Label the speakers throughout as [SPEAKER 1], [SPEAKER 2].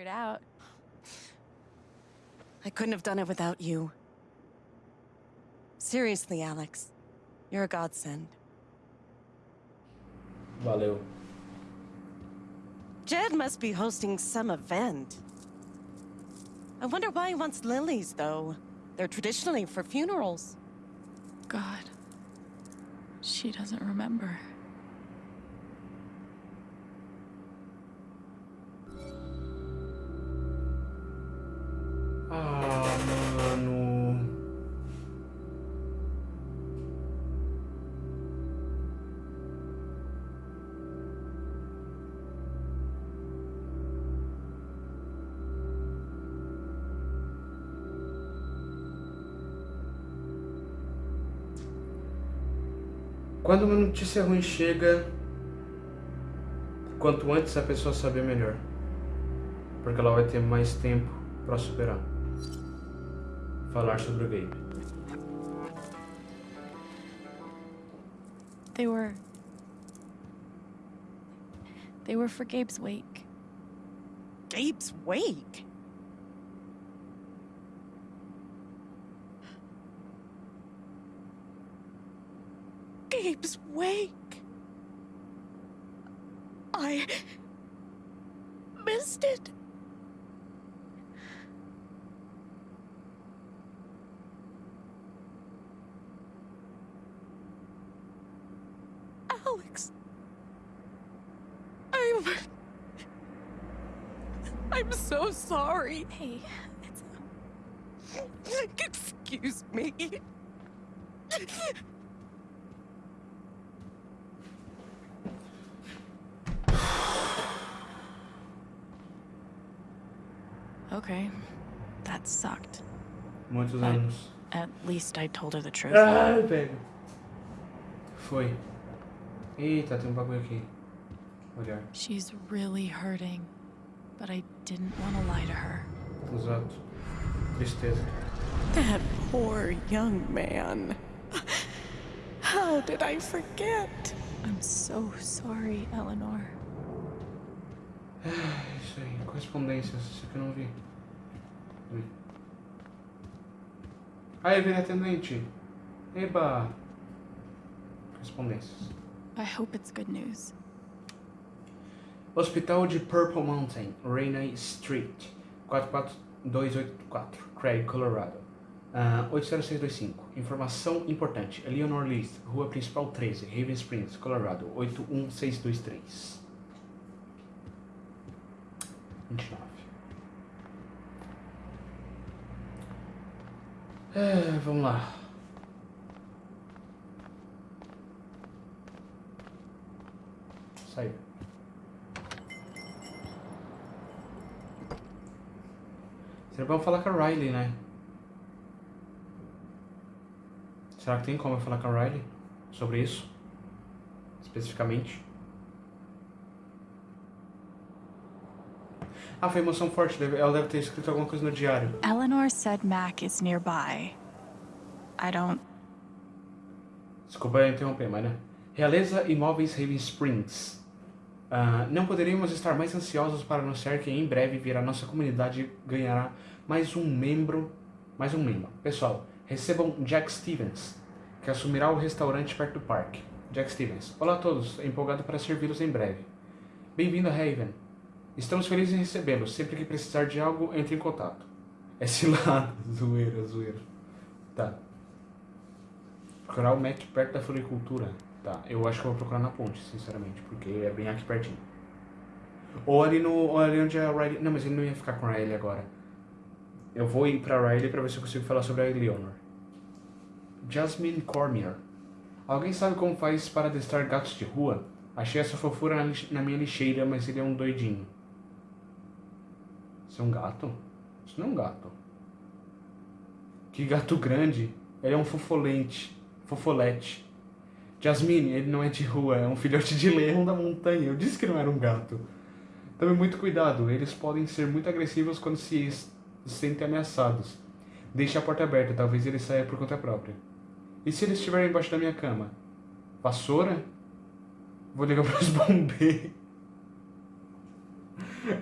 [SPEAKER 1] figured out.
[SPEAKER 2] I couldn't have done it without you. Seriously, Alex. You're a godsend.
[SPEAKER 3] Valeu.
[SPEAKER 2] Jed must be hosting some event. I wonder why he wants lilies, though. They're traditionally for funerals.
[SPEAKER 1] God. She doesn't remember.
[SPEAKER 3] Notícia ruim chega, quanto antes a pessoa saber melhor. Porque ela vai ter mais tempo para superar. Falar sobre o Gabe.
[SPEAKER 1] They were. They were for Gabe's wake.
[SPEAKER 2] Gabe's wake? Wake? I... missed it. Alex. I'm... I'm so sorry.
[SPEAKER 1] Hey, it's.
[SPEAKER 2] Excuse me.
[SPEAKER 1] Okay. That sucked.
[SPEAKER 3] Muitos anos.
[SPEAKER 1] At least I told her the truth.
[SPEAKER 3] Ah, velho. Foi. Eita, tem um bagulho aqui. Olhar.
[SPEAKER 1] She's really hurting. But I didn't want to lie to her.
[SPEAKER 3] Exato. Tristeza.
[SPEAKER 2] That poor young man. How did I forget?
[SPEAKER 1] I'm so sorry, Eleanor.
[SPEAKER 3] Ah, isso aí. Correspondências. Isso aqui eu não vi. Vi. Aí, vem atendente. Eba. Correspondências.
[SPEAKER 1] I hope it's good news.
[SPEAKER 3] Hospital de Purple Mountain, Rainey Street, 44284, Craig, Colorado. Ah, 80625. Informação importante. Eleanor List, Rua Principal 13, Raven Springs, Colorado. 81623. 29. É, vamos lá. Saiu. Seria bom falar com a Riley, né? Será que tem como eu falar com a Riley sobre isso? Especificamente? Ah, foi emoção forte. deve- Ela deve ter escrito alguma coisa no diário.
[SPEAKER 1] Eleanor said Mac is nearby. I don't.
[SPEAKER 3] Desculpa interromper, mas né? Realeza Imóveis Raven Springs. Ah, não poderíamos estar mais ansiosos para anunciar que em breve virá nossa comunidade e ganhará mais um membro. Mais um membro. Pessoal, recebam Jack Stevens, que assumirá o restaurante perto do parque. Jack Stevens. Olá a todos, empolgado para servi-los em breve. Bem-vindo a Raven. Estamos felizes em recebê-lo. Sempre que precisar de algo, entre em contato. É cilada, zoeira, zoeira. Tá. Procurar o Mac perto da floricultura. Tá, eu acho que eu vou procurar na ponte, sinceramente, porque é bem aqui pertinho. Ou ali no. Ou ali onde a Riley. Não, mas ele não ia ficar com a Riley agora. Eu vou ir pra Riley pra ver se eu consigo falar sobre a Eleanor. Jasmine Cormier. Alguém sabe como faz para adestrar gatos de rua? Achei essa fofura na, na minha lixeira, mas ele é um doidinho. Isso é um gato? Isso não é um gato. Que gato grande. Ele é um fofolente. Fofolete. Jasmine, ele não é de rua, é um filhote de leão da montanha. Eu disse que não era um gato. Tome muito cuidado, eles podem ser muito agressivos quando se sentem ameaçados. Deixe a porta aberta, talvez ele saia por conta própria. E se ele estiver embaixo da minha cama? Vassoura? Vou ligar para os bombeiros.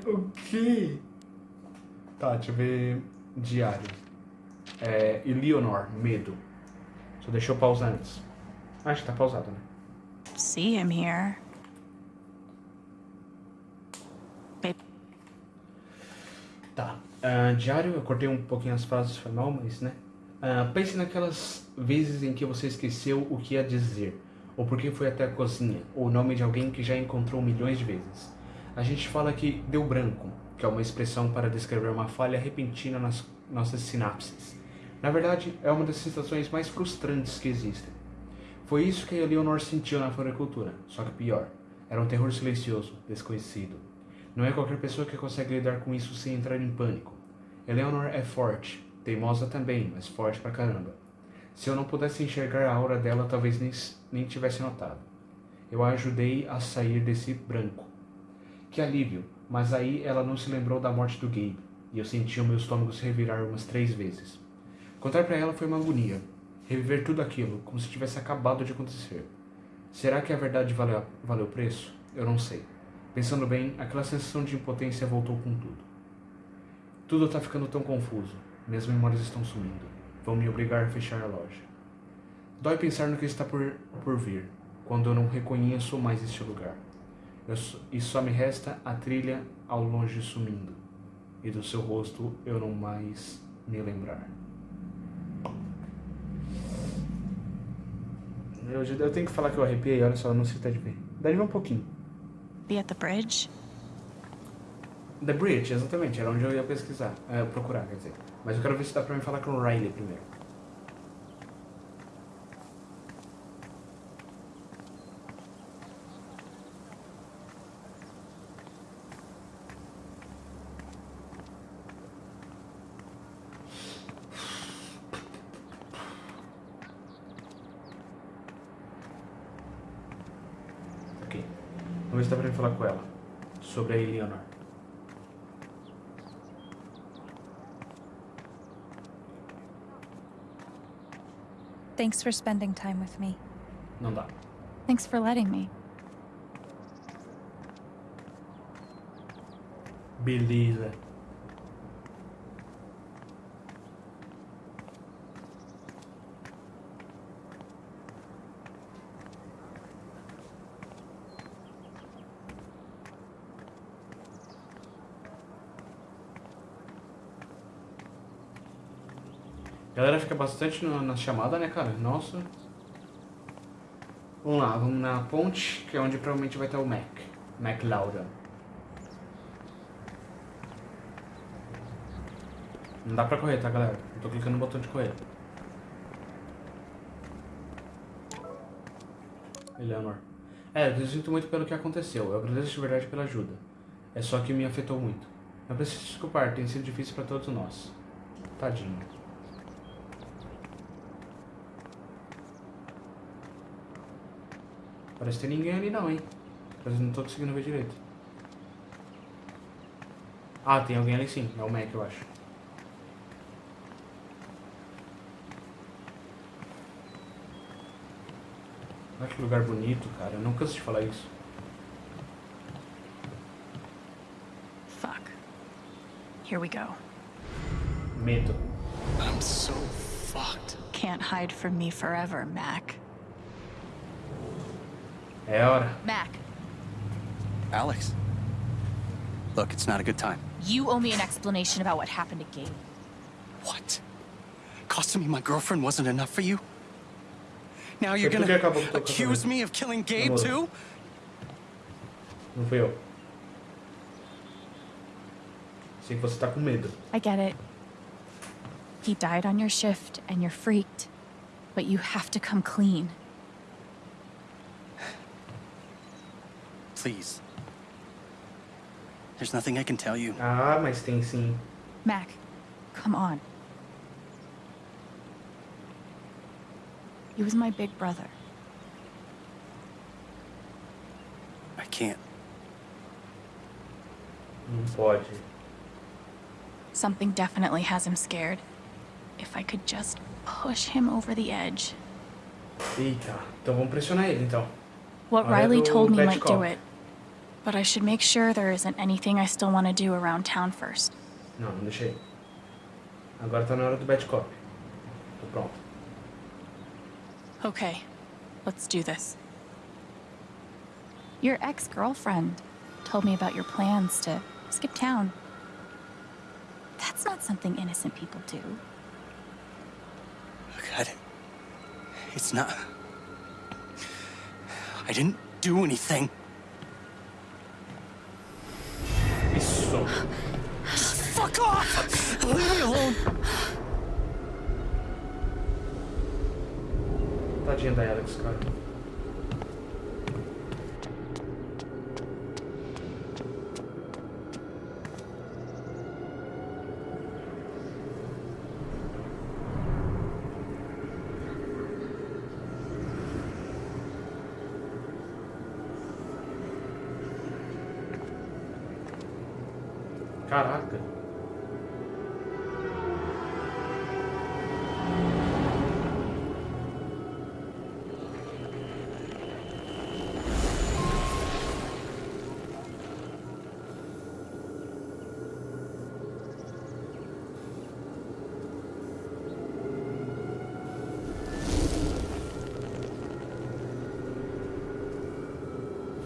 [SPEAKER 3] o quê? Tá, deixa eu ver. Diário. É, Eleanor, medo. Só deixa eu pausar antes. Acho que tá pausado, né?
[SPEAKER 1] See him here.
[SPEAKER 3] Tá. Ah, diário, eu cortei um pouquinho as frases, foi mal, mas né? Ah, pense naquelas vezes em que você esqueceu o que ia dizer, ou porque foi até a cozinha, ou o nome de alguém que já encontrou milhões de vezes. A gente fala que deu branco, que é uma expressão para descrever uma falha repentina nas nossas sinapses. Na verdade, é uma das sensações mais frustrantes que existem. Foi isso que Eleanor sentiu na floricultura, só que pior. Era um terror silencioso, desconhecido. Não é qualquer pessoa que consegue lidar com isso sem entrar em pânico. Eleanor é forte, teimosa também, mas forte pra caramba. Se eu não pudesse enxergar a aura dela, talvez nem, nem tivesse notado. Eu a ajudei a sair desse branco. Que alívio, mas aí ela não se lembrou da morte do Gabe, e eu senti o meu estômago se revirar umas três vezes. Contar para ela foi uma agonia. Reviver tudo aquilo, como se tivesse acabado de acontecer. Será que a verdade valeu, valeu o preço? Eu não sei. Pensando bem, aquela sensação de impotência voltou com tudo. Tudo está ficando tão confuso. Minhas memórias estão sumindo. Vão me obrigar a fechar a loja. Dói pensar no que está por, por vir, quando eu não reconheço mais este lugar. Só- e só me resta a trilha ao longe sumindo, e do seu rosto eu não mais me lembrar. Eu, eu tenho que falar que eu arrepiei, olha só, eu não sei até de ver. Dá de ver um pouquinho.
[SPEAKER 1] be at the bridge?
[SPEAKER 3] The Bridge, exatamente, era onde eu ia pesquisar, é, procurar, quer dizer. Mas eu quero ver se dá pra mim falar com o Riley primeiro. Ok. Dá pra mim falar com ela. Sobre a Eleanor.
[SPEAKER 4] Thanks for spending time with me.
[SPEAKER 3] Não dá.
[SPEAKER 1] Thanks for letting me.
[SPEAKER 3] Beleza. Fica bastante no- na chamada, né, cara? Nossa. Vamos lá, vamos na ponte, que é onde provavelmente vai estar o Mac. Mac Lauda. Não dá pra correr, tá, galera? Eu tô clicando no botão de correr. Eleanor. É, eu sinto muito pelo que aconteceu. Eu agradeço de verdade pela ajuda. É só que me afetou muito. Não preciso desculpar, tem sido difícil pra todos nós. Tadinho. Parece ter ninguém ali não, hein? Mas eu não tô conseguindo ver direito. Ah, tem alguém ali sim. É o Mac, eu acho. Olha que lugar bonito, cara. Eu não canso de falar isso.
[SPEAKER 1] Fuck. Here we go.
[SPEAKER 3] Medo.
[SPEAKER 5] I'm so fucked.
[SPEAKER 1] Can't hide from me forever, Mac.
[SPEAKER 3] É hora.
[SPEAKER 4] Mac,
[SPEAKER 5] Alex. Look, it's not a good time.
[SPEAKER 4] you owe me an explanation about what happened to Gabe.
[SPEAKER 5] What? Costing me my girlfriend wasn't enough for you? Now you're
[SPEAKER 3] Foi tu que
[SPEAKER 5] gonna
[SPEAKER 3] acabou com o teu
[SPEAKER 5] accuse me of killing Gabe
[SPEAKER 3] Namoro.
[SPEAKER 5] too?
[SPEAKER 3] Não fui eu. Sei que você tá com medo.
[SPEAKER 1] I get it. He died on your shift and you're freaked. But you have to come clean.
[SPEAKER 5] Please. There's nothing I can tell you.
[SPEAKER 3] Ah, mas tem sim.
[SPEAKER 1] Mac, come on. He was my big brother.
[SPEAKER 5] I can't.
[SPEAKER 3] Não pode.
[SPEAKER 1] Something definitely has him scared. If I could just push him over the edge.
[SPEAKER 3] Eita. Então vamos pressionar ele, então.
[SPEAKER 1] What Riley told me might do it. But I should make sure there isn't anything I still want to do around town first.
[SPEAKER 3] Não, não deixei. Agora tá na hora do bad cop. Tô pronto.
[SPEAKER 1] Okay, let's do this. Your ex girlfriend told me about your plans to skip town. That's not something innocent people do.
[SPEAKER 5] God. It's not. I didn't do anything. Fuck off! Leave me alone!
[SPEAKER 3] Tadinha da Alex, cara. Caraca.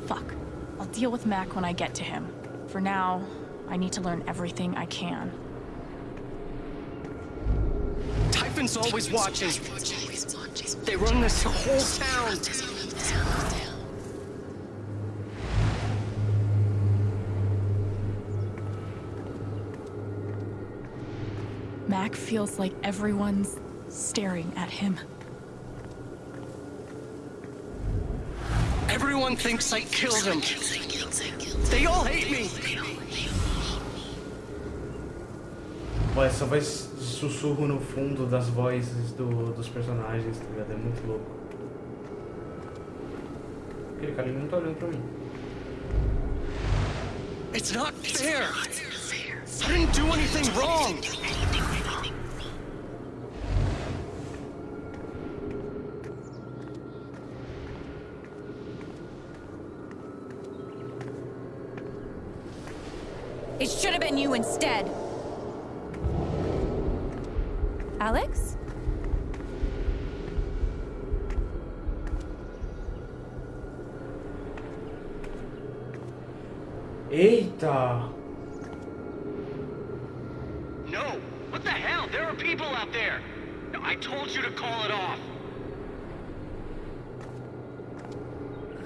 [SPEAKER 1] Fuck. I'll deal with Mac when I get to him. For now, I need to learn everything I can.
[SPEAKER 5] Typhon's always watching. They run this whole town.
[SPEAKER 1] Mac feels like everyone's staring at him.
[SPEAKER 5] Everyone thinks I killed him. They all hate me.
[SPEAKER 3] Ó, essa voz de sussurro no fundo das vozes do- dos personagens, tá ligado? É muito louco. Aquele cara não tá olhando pra mim.
[SPEAKER 5] It's not fair. I didn't do anything wrong.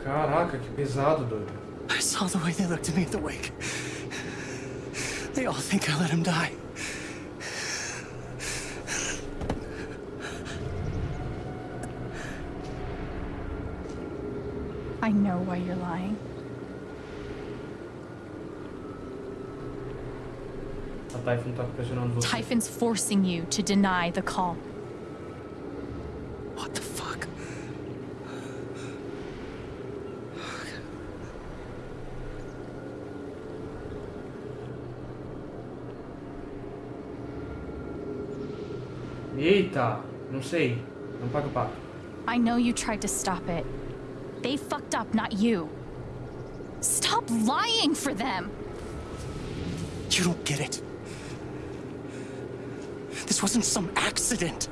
[SPEAKER 3] Caraca, que pesado, doido.
[SPEAKER 5] I saw the way they looked at me at the wake. They all think I let him die.
[SPEAKER 1] I know why you're lying.
[SPEAKER 3] A Typhon tá pressionando você.
[SPEAKER 1] Typhon's forcing you to deny the call.
[SPEAKER 5] What the fuck?
[SPEAKER 3] Eita! Não sei. Não paga o pato.
[SPEAKER 1] I know you tried to stop it. They fucked up, not you. Stop lying for them!
[SPEAKER 5] You don't get it. This wasn't some accident.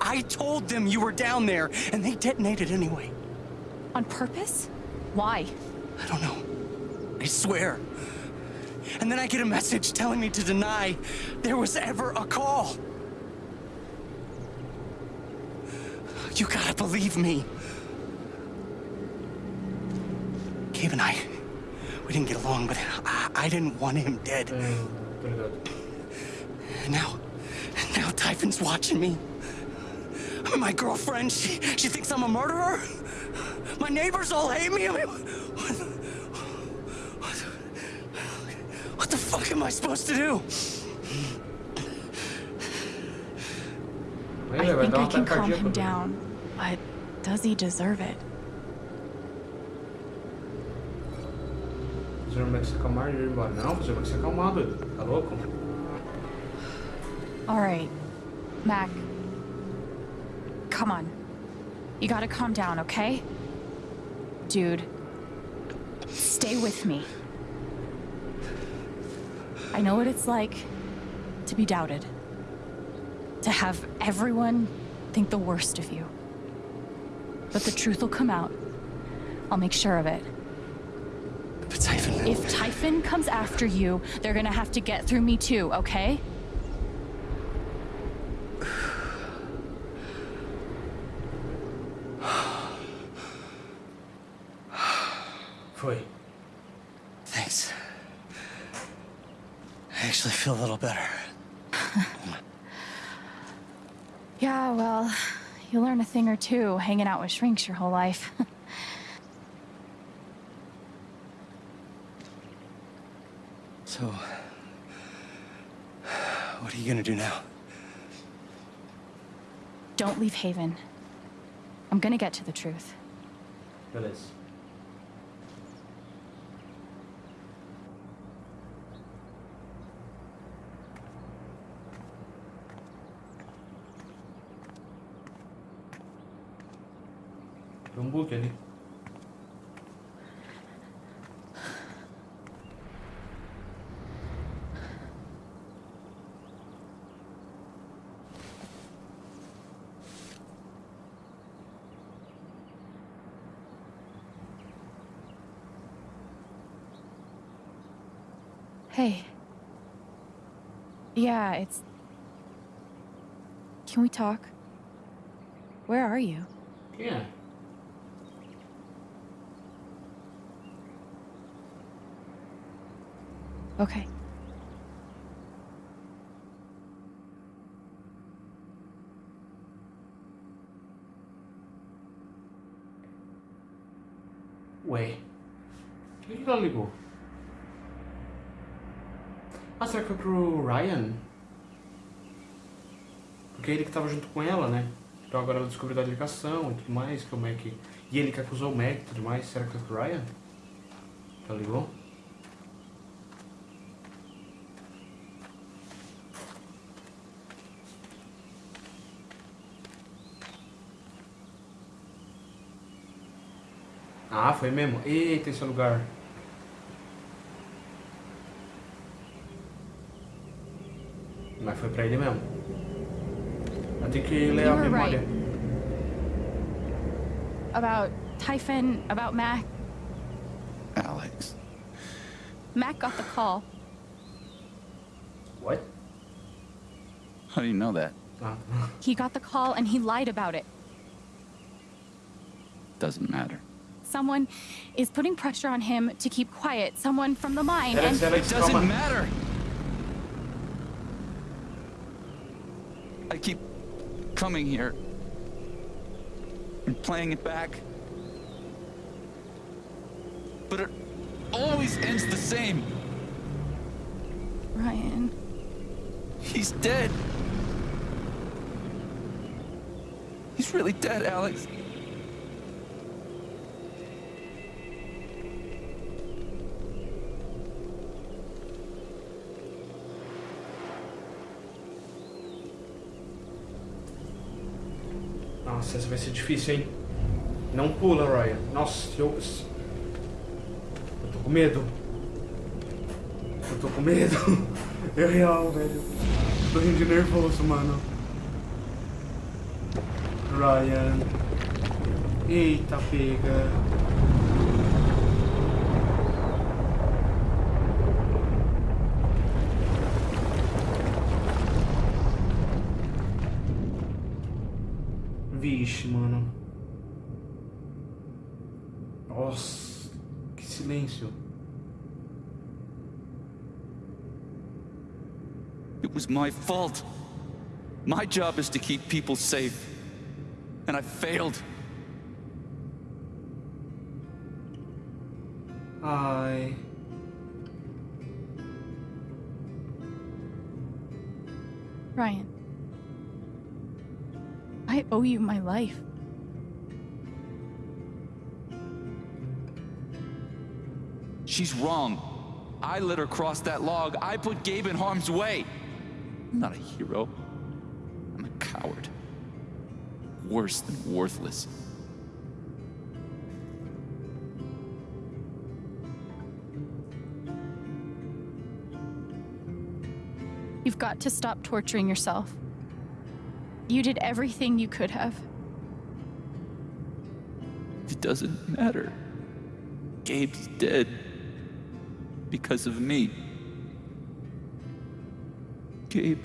[SPEAKER 5] I told them you were down there, and they detonated anyway.
[SPEAKER 1] On purpose? Why?
[SPEAKER 5] I don't know. I swear. And then I get a message telling me to deny there was ever a call. You gotta believe me. Gabe and I, we didn't get along, but I, I didn't want him dead.
[SPEAKER 3] É, tô ligado.
[SPEAKER 5] And now, now Typhon's watching me. My girlfriend, she, she thinks I'm a murderer. My neighbors all hate me. I mean, what, what, what the fuck am I supposed to do?
[SPEAKER 1] I think I can calm him down, but does he deserve it?
[SPEAKER 3] Fazer o Max se acalmar e ir embora. Não, fazer o Max se acalmar, doido. Tá louco?
[SPEAKER 1] All right, Mac. Come on. You gotta calm down, okay? Dude, stay with me. I know what it's like to be doubted. To have everyone think the worst of you. But the truth will come out. I'll make sure of it.
[SPEAKER 5] But Typhon.
[SPEAKER 1] If Typhon comes after you, they're gonna have to get through me too, okay?
[SPEAKER 3] Foi.
[SPEAKER 5] Thanks. I actually feel a little better.
[SPEAKER 1] Yeah, well, you learn a thing or two hanging out with shrinks your whole life.
[SPEAKER 5] So, what are you gonna do now?
[SPEAKER 1] Don't leave Haven. I'm gonna get to the truth.
[SPEAKER 3] Beleza. Um bug ali.
[SPEAKER 1] Hey. Yeah, it's. Can we talk? Where are you?
[SPEAKER 3] Quem
[SPEAKER 1] Okay.
[SPEAKER 3] Ué. Por que ela ligou? Ah, será que foi pro Ryan? Porque é ele que tava junto com ela, né? Então agora ela descobriu da ligação e tudo mais, que o Mac. E ele que acusou o Mac e tudo mais. Será que foi pro Ryan? Ela ligou? Ah, foi mesmo? Eita, esse lugar. Mas foi pra ele mesmo. Eu tenho que ler a
[SPEAKER 1] You were
[SPEAKER 3] memória.
[SPEAKER 1] right. About Typhon, about Mac.
[SPEAKER 6] Alex.
[SPEAKER 1] Mac got the call.
[SPEAKER 3] What?
[SPEAKER 6] How do you know that?
[SPEAKER 3] Ah,
[SPEAKER 1] He got the call and he lied about it.
[SPEAKER 6] Doesn't matter.
[SPEAKER 1] Someone is putting pressure on him to keep quiet. Someone from the mine.
[SPEAKER 3] Alex,
[SPEAKER 1] and
[SPEAKER 3] Alex,
[SPEAKER 6] It doesn't
[SPEAKER 3] calma.
[SPEAKER 6] matter. I keep coming here and playing it back. But it always ends the same.
[SPEAKER 1] Ryan.
[SPEAKER 6] He's dead. He's really dead, Alex.
[SPEAKER 3] Nossa, essa vai ser difícil, hein? Não pula, Ryan. Nossa, eu. Eu tô com medo. Eu tô com medo. É real, velho. Tô rindo de nervoso, mano. Ryan. Eita, pega. Vixe, mano. Nossa, que silêncio.
[SPEAKER 6] It was my fault. My job is to keep people safe. And I failed.
[SPEAKER 3] Ai.
[SPEAKER 1] Ryan. I owe you my life.
[SPEAKER 6] She's wrong. I let her cross that log. I put Gabe in harm's way. I'm not a hero. I'm a coward. Worse than worthless.
[SPEAKER 1] You've got to stop torturing yourself. You did everything you could have.
[SPEAKER 6] It doesn't matter. Gabe's dead. Because of me. Gabe,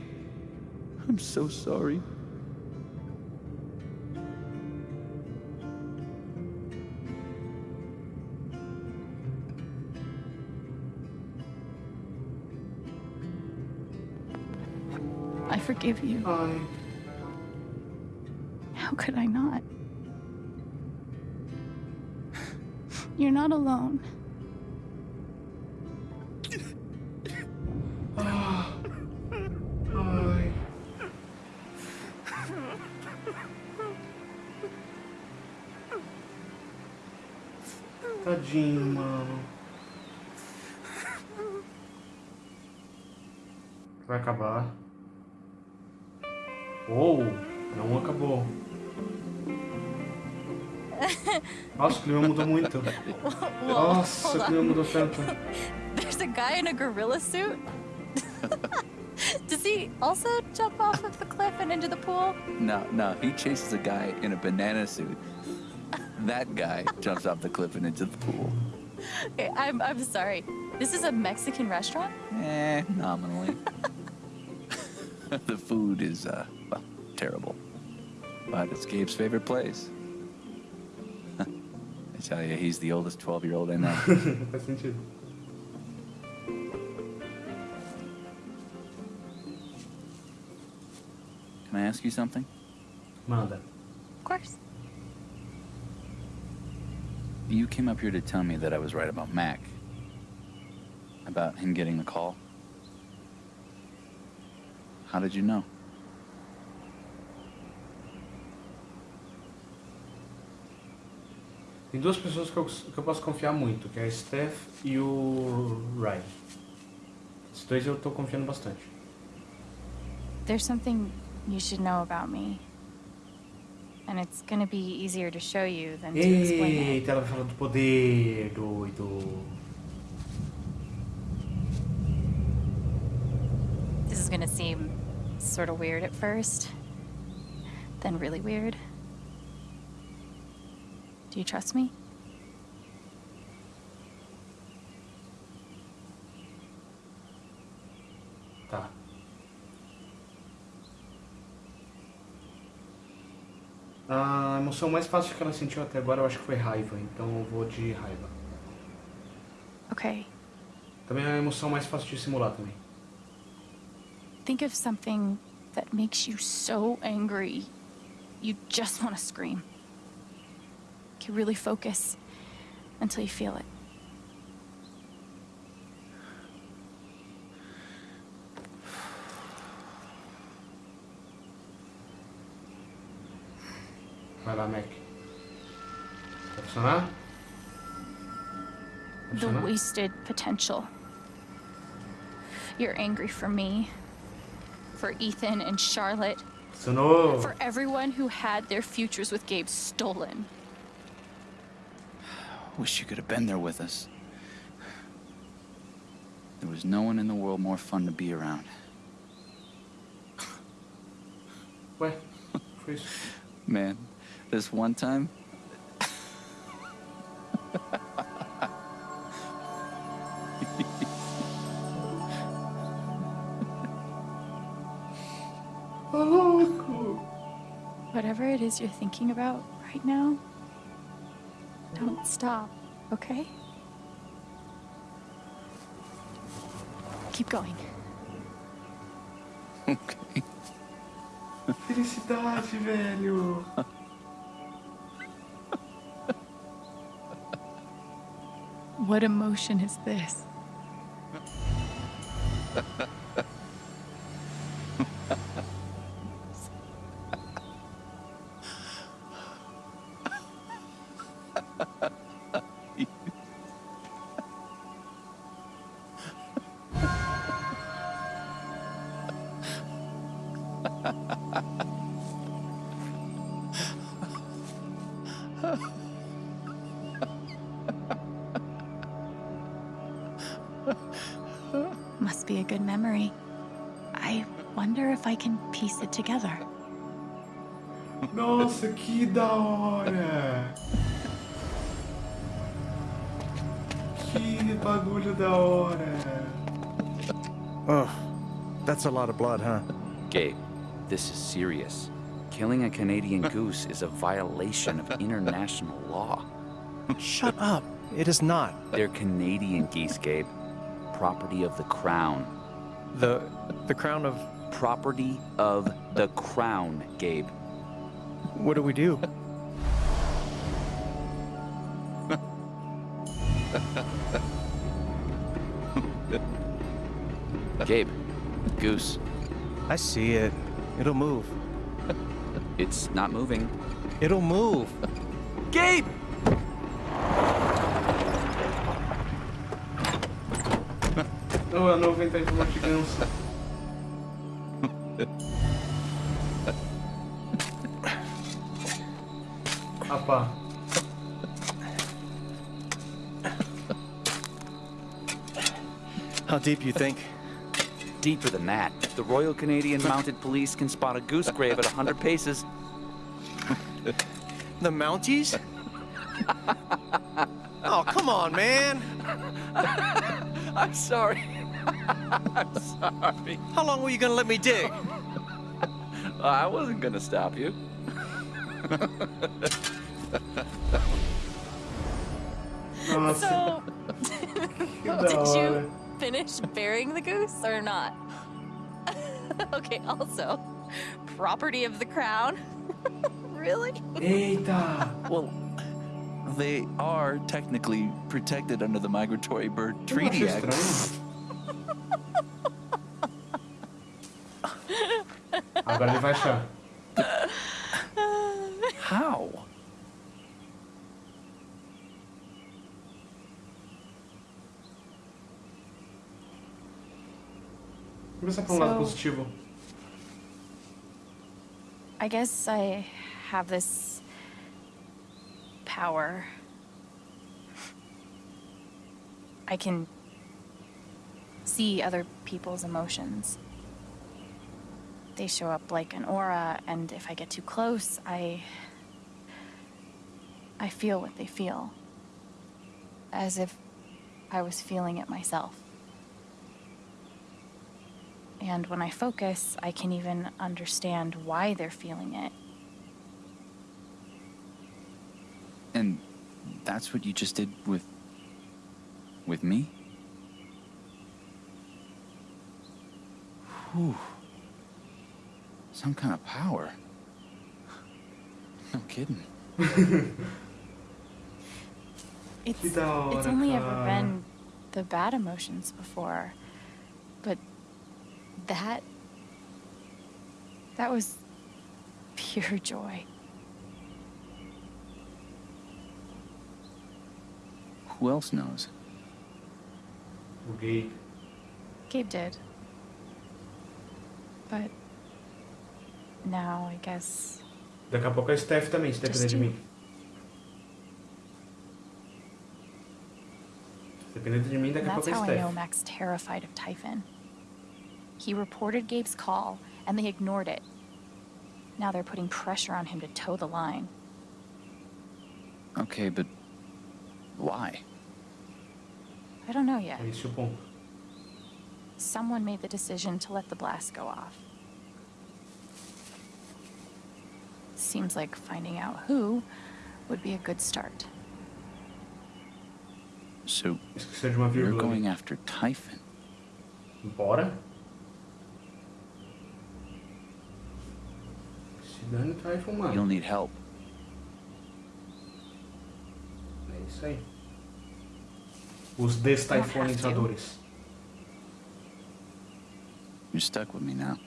[SPEAKER 6] I'm so sorry.
[SPEAKER 1] I forgive you.
[SPEAKER 3] Ai.
[SPEAKER 1] Could I not? You're not alone.
[SPEAKER 3] Ai. Tadinho, mano. Vai acabar. Ou, não acabou. Nossa, o clima mudou muito. Nossa, o clima mudou tanto.
[SPEAKER 1] There's a guy in a gorilla suit? Does he also jump off of the cliff and into the pool?
[SPEAKER 6] No, no, he chases a guy in a banana suit. That guy jumps off the cliff and into the pool.
[SPEAKER 1] Okay, I'm, I'm sorry. This is a Mexican restaurant?
[SPEAKER 6] Eh, nominally. the food is, uh, well, terrible. But it's Gabe's favorite place. I tell you, he's the oldest 12 year old I know.
[SPEAKER 3] Faz sentido.
[SPEAKER 6] Can I ask you something?
[SPEAKER 3] Manda.
[SPEAKER 1] Of course.
[SPEAKER 6] You came up here to tell me that I was right about Mac. About him getting the call. How did you know?
[SPEAKER 3] Tem duas pessoas que eu, que eu posso confiar muito, que é a Steph e o Ryan. Esses dois eu tô confiando bastante.
[SPEAKER 1] There's something you should know about me. And it's gonna be easier to show you than to explain it.
[SPEAKER 3] Eita, ela vai falar do poder, doido.
[SPEAKER 1] This is gonna seem sort of weird at first, then really weird. Do you trust me?
[SPEAKER 3] Tá. A emoção mais fácil que ela sentiu até agora eu acho que foi raiva, então eu vou de raiva.
[SPEAKER 1] Okay.
[SPEAKER 3] Também é a emoção mais fácil de simular também.
[SPEAKER 1] Think of something that makes you so angry you just want to scream. Okay, really focus until you feel it.
[SPEAKER 3] Vai lá, Mac. Vai funcionar? Vai
[SPEAKER 1] The wasted potential. You're angry for me, for Ethan and Charlotte, for everyone who had their futures with Gabe stolen.
[SPEAKER 6] Wish you could have been there with us. There was no one in the world more fun to be around.
[SPEAKER 3] Ué, Chris?
[SPEAKER 6] Man, this one time.
[SPEAKER 3] Oh, Ô, louco!
[SPEAKER 1] Whatever it is you're thinking about right now, don't stop, okay? Keep going.
[SPEAKER 6] Okay.
[SPEAKER 3] Felicidade, velho!
[SPEAKER 1] What emotion is this? Can piece it together.
[SPEAKER 3] Nossa, que da hora! Que bagulho da hora!
[SPEAKER 7] Oh, that's a lot of blood, huh?
[SPEAKER 8] Gabe, this is serious. Killing a Canadian goose is a violation of international law.
[SPEAKER 7] Shut up. It is not.
[SPEAKER 8] They're Canadian geese, Gabe. Property of the crown.
[SPEAKER 7] The the crown of
[SPEAKER 8] Property of the crown, Gabe.
[SPEAKER 7] what do we do?
[SPEAKER 8] Gabe, goose.
[SPEAKER 7] I see it. It'll move.
[SPEAKER 8] It's not moving.
[SPEAKER 7] It'll move.
[SPEAKER 8] Gabe!
[SPEAKER 3] Não, a nuvem tá em forma de ganso. Pá.
[SPEAKER 7] How deep you think?
[SPEAKER 8] Deeper than that. The Royal Canadian Mounted Police can spot a goose grave at 100 paces.
[SPEAKER 7] The Mounties? oh, come on, man.
[SPEAKER 8] I'm sorry. I'm sorry.
[SPEAKER 7] How long were you gonna let me dig?
[SPEAKER 8] I wasn't gonna stop you.
[SPEAKER 1] So, did you finish burying the goose or not? okay, also, property of the crown. really?
[SPEAKER 3] Eita!
[SPEAKER 6] Well, they are technically protected under the Migratory Bird Treaty Act.
[SPEAKER 3] Agora ele vai achar.
[SPEAKER 6] How?
[SPEAKER 3] Vamos pensar por um lado positivo.
[SPEAKER 1] I guess I have this power. I can see other people's emotions. They show up like an aura, and if I get too close, I. I feel what they feel. As if I was feeling it myself. And when I focus, I can even understand why they're feeling it.
[SPEAKER 6] And that's what you just did with. with me? Whew. Some kind of power. No kidding.
[SPEAKER 1] It's, it's only ever been the bad emotions before. But that. That was pure joy.
[SPEAKER 6] Who else knows?
[SPEAKER 3] O gay.
[SPEAKER 1] Gabe did. But. Now, I guess.
[SPEAKER 3] Daqui a pouco a Steph também, se depender de
[SPEAKER 1] Just
[SPEAKER 3] mim. Se depender de mim, daqui a
[SPEAKER 1] that's
[SPEAKER 3] pouco a
[SPEAKER 1] how I know
[SPEAKER 3] Steph.
[SPEAKER 1] Mac's terrified of Typhon. He reported Gabe's call, and they ignored it. Now they're putting pressure on him to toe the line.
[SPEAKER 6] Okay, but. why?
[SPEAKER 1] I don't know yet.
[SPEAKER 3] É esse o ponto.
[SPEAKER 1] Someone made the decision to let the blast go off. Seems like finding out who would be a good start.
[SPEAKER 6] So, you're going after Typhon?
[SPEAKER 3] Bora. Se dane, tu vai fumar.
[SPEAKER 6] You'll need help.
[SPEAKER 3] É isso aí. Os destaifonizadores.
[SPEAKER 6] You're stuck with me now.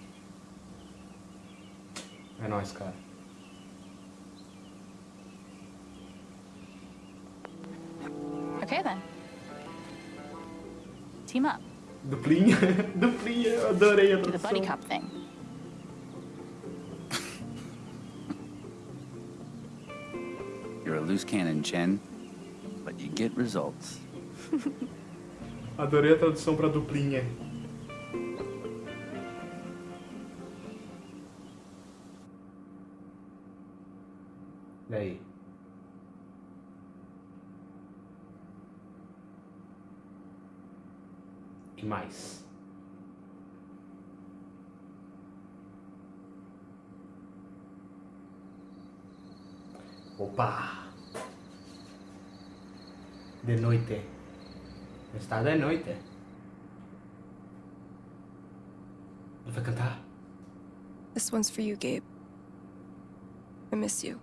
[SPEAKER 3] É nóis, cara.
[SPEAKER 1] Okay then. Team up.
[SPEAKER 3] Duplinha. Duplinha, eu adorei a
[SPEAKER 1] Do the buddy
[SPEAKER 3] tradução.
[SPEAKER 1] cop thing.
[SPEAKER 6] You're a loose cannon, Chen, but you get results.
[SPEAKER 3] Adorei a tradução pra duplinha. Opa! De noite. Está de noite. Ele vai cantar?
[SPEAKER 9] This one's for you, Gabe. I miss you.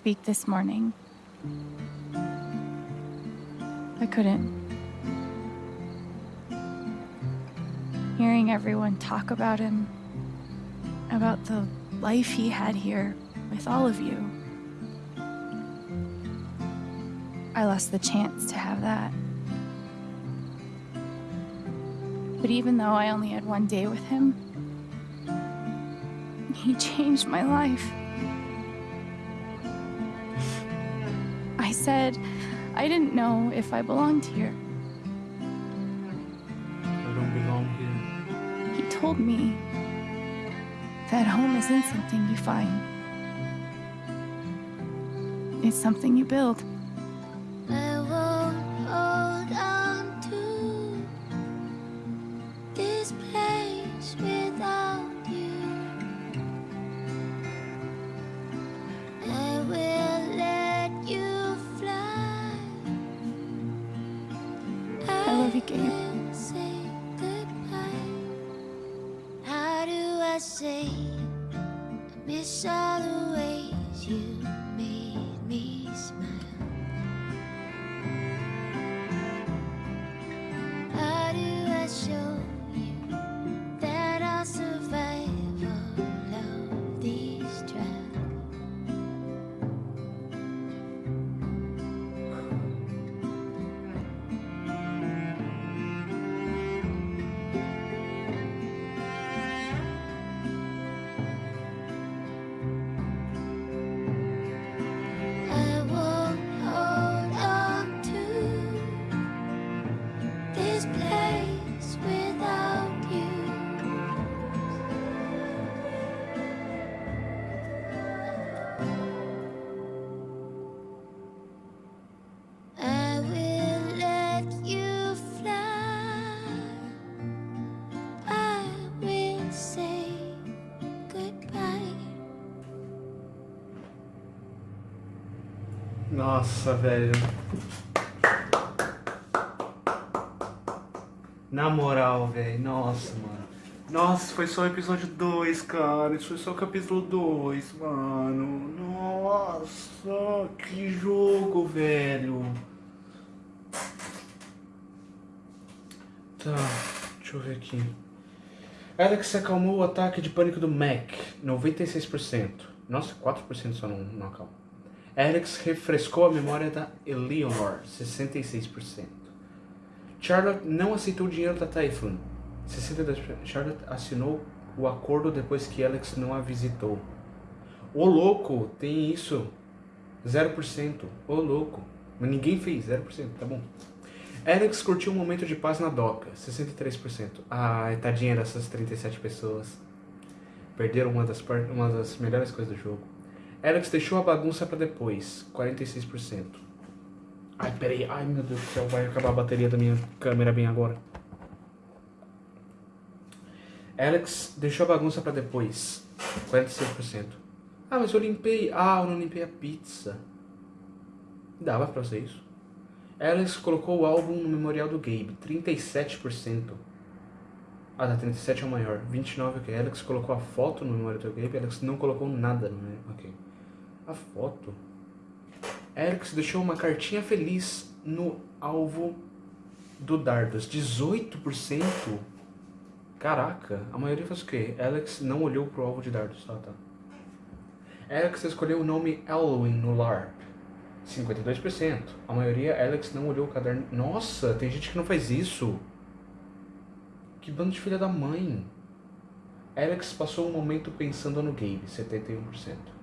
[SPEAKER 1] Speak this morning. I couldn't. Hearing everyone talk about him, about the life he had here with all of you, I lost the chance to have that. But even though I only had one day with him, he changed my life. Said I didn't know if I belonged here.
[SPEAKER 3] I don't belong here.
[SPEAKER 1] He told me that home isn't something you find, it's something you build.
[SPEAKER 10] Miss all the ways you made me smile?
[SPEAKER 3] Nossa, velho. Na moral, velho. Nossa, mano. Nossa, foi só o episódio 2, cara. Isso foi só o capítulo 2, mano. Nossa, que jogo, velho. Tá, deixa eu ver aqui. Alex acalmou o ataque de pânico do Mac, 96%. Nossa, 4% só não, não acalma. Alex refrescou a memória da Eleanor, 66%. Charlotte não aceitou o dinheiro da Typhoon, 62%. Charlotte assinou o acordo depois que Alex não a visitou. Ô louco, tem isso. 0%. Ô louco. Mas ninguém fez, 0%, tá bom. Alex curtiu um momento de paz na doca, 63%. Ai, tadinha dessas 37 pessoas. Perderam uma das, uma das melhores coisas do jogo. Alex deixou a bagunça pra depois, 46%. Ai, peraí, ai meu Deus do céu, vai acabar a bateria da minha câmera bem agora. Alex deixou a bagunça pra depois, 46%. Ah, mas eu limpei. Ah, eu não limpei a pizza. Dava pra fazer isso. Alex colocou o álbum no memorial do Gabe, 37%. Ah, tá, 37 é o maior. 29 ok. Alex colocou a foto no memorial do Gabe, Alex não colocou nada no memorial. Ok. A foto. Alex deixou uma cartinha feliz no alvo do Dardos. 18%? Caraca, a maioria faz o quê? Alex não olhou pro alvo de dardos. Tá, tá. Alex escolheu o nome Elwin no LARP. 52%. A maioria, Alex não olhou o caderno. Nossa, tem gente que não faz isso. Que bando de filha da mãe. Alex passou um momento pensando no Gabe, 71%.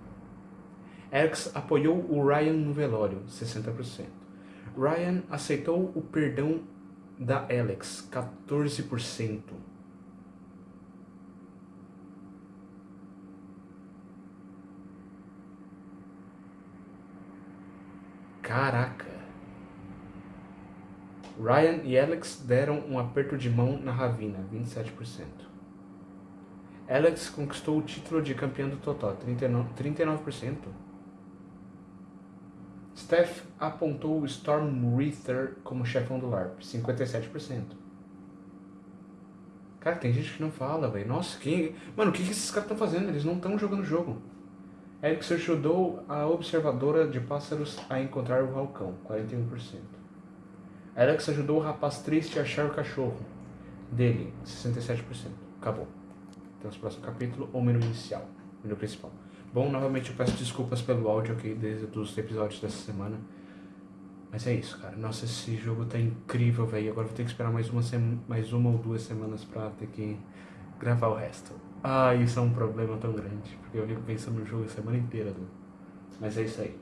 [SPEAKER 3] Alex apoiou o Ryan no velório, 60%. Ryan aceitou o perdão da Alex, 14%. Caraca. Ryan e Alex deram um aperto de mão na Ravina, 27%. Alex conquistou o título de campeão do 39%. 39%. Steph apontou o Storm Reaper como chefão do LARP, 57%. Cara, tem gente que não fala, velho. Nossa, quem... Mano, o que, que esses caras estão fazendo? Eles não estão jogando o jogo. Eric ajudou a observadora de pássaros a encontrar o vulcão, 41%. Alex ajudou o rapaz triste a achar o cachorro dele, 67%. Acabou. Temos o próximo capítulo, ou menu inicial, menu principal. Bom, novamente eu peço desculpas pelo áudio aqui desde os episódios dessa semana. Mas é isso, cara. Nossa, esse jogo tá incrível, velho. Agora vou ter que esperar mais uma, mais uma ou duas semanas pra ter que gravar o resto. Ah, isso é um problema tão grande, porque eu fico pensando no jogo a semana inteira, Du. Mas é isso aí.